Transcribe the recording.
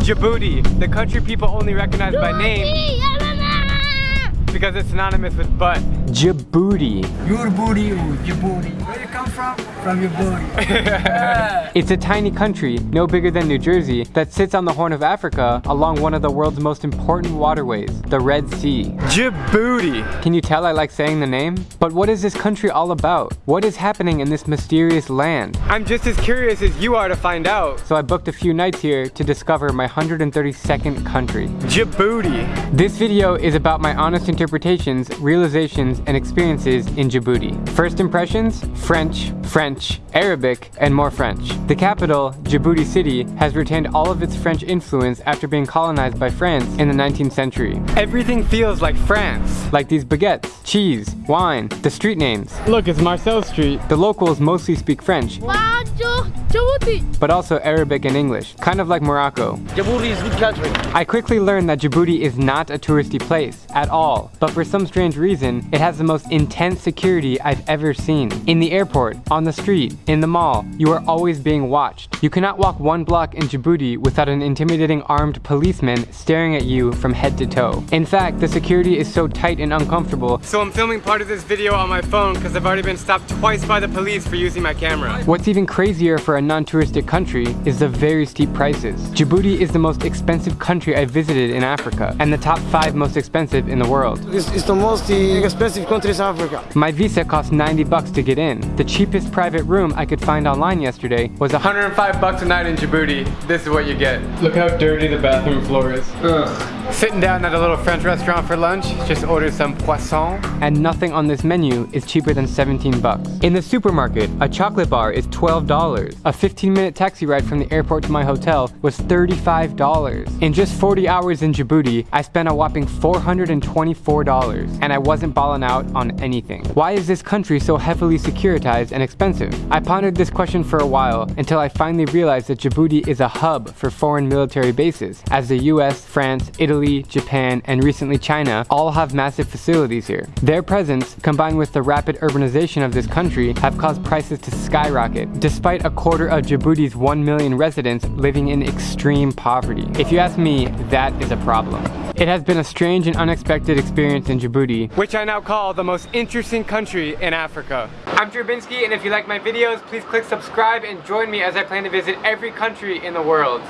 Djibouti, the country people only recognize by name because it's synonymous with butt. Djibouti. Your booty, your booty. Where you come from? From your booty. it's a tiny country, no bigger than New Jersey, that sits on the Horn of Africa along one of the world's most important waterways, the Red Sea. Djibouti. Can you tell I like saying the name? But what is this country all about? What is happening in this mysterious land? I'm just as curious as you are to find out. So I booked a few nights here to discover my 132nd country. Djibouti. This video is about my honest interpretation interpretations, realizations, and experiences in Djibouti. First impressions? French, French, Arabic, and more French. The capital, Djibouti City, has retained all of its French influence after being colonized by France in the 19th century. Everything feels like France. Like these baguettes, cheese, wine, the street names. Look, it's Marcel Street. The locals mostly speak French. But also Arabic and English, kind of like Morocco. Djibouti is a good country. I quickly learned that Djibouti is not a touristy place, at all but for some strange reason, it has the most intense security I've ever seen. In the airport, on the street, in the mall, you are always being watched. You cannot walk one block in Djibouti without an intimidating armed policeman staring at you from head to toe. In fact, the security is so tight and uncomfortable, so I'm filming part of this video on my phone because I've already been stopped twice by the police for using my camera. What's even crazier for a non-touristic country is the very steep prices. Djibouti is the most expensive country I've visited in Africa, and the top 5 most expensive in the world. It's, it's the most expensive country in Africa. My visa cost 90 bucks to get in. The cheapest private room I could find online yesterday was 105 bucks a night in Djibouti. This is what you get. Look how dirty the bathroom floor is. Ugh. Sitting down at a little French restaurant for lunch, just ordered some poisson, and nothing on this menu is cheaper than 17 bucks. In the supermarket, a chocolate bar is $12. A 15 minute taxi ride from the airport to my hotel was $35. In just 40 hours in Djibouti, I spent a whopping $424, and I wasn't balling out on anything. Why is this country so heavily securitized and expensive? I pondered this question for a while until I finally realized that Djibouti is a hub for foreign military bases, as the US, France, Italy, Italy, Japan, and recently China all have massive facilities here. Their presence, combined with the rapid urbanization of this country, have caused prices to skyrocket, despite a quarter of Djibouti's 1 million residents living in extreme poverty. If you ask me, that is a problem. It has been a strange and unexpected experience in Djibouti, which I now call the most interesting country in Africa. I'm Drew Binsky, and if you like my videos, please click subscribe and join me as I plan to visit every country in the world.